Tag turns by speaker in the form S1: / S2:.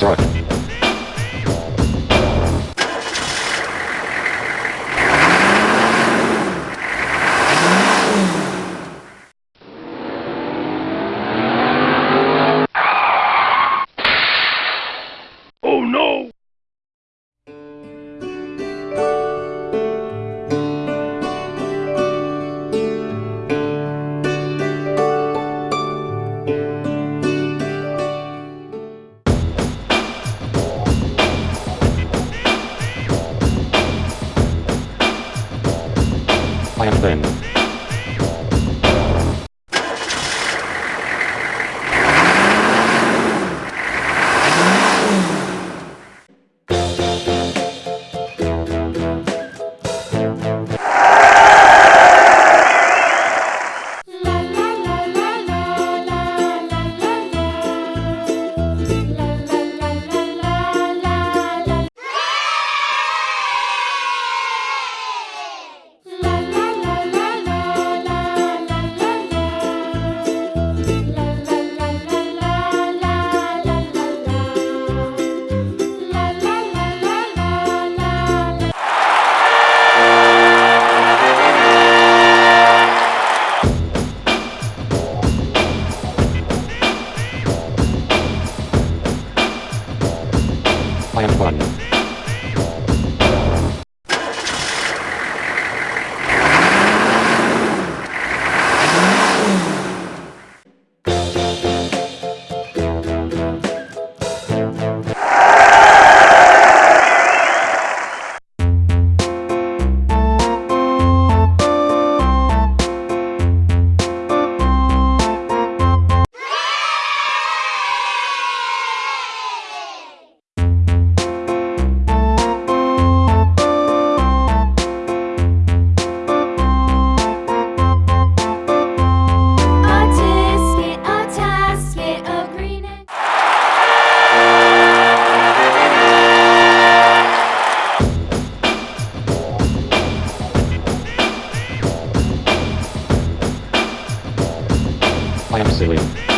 S1: Destruct. Quay về nữa I am Silly.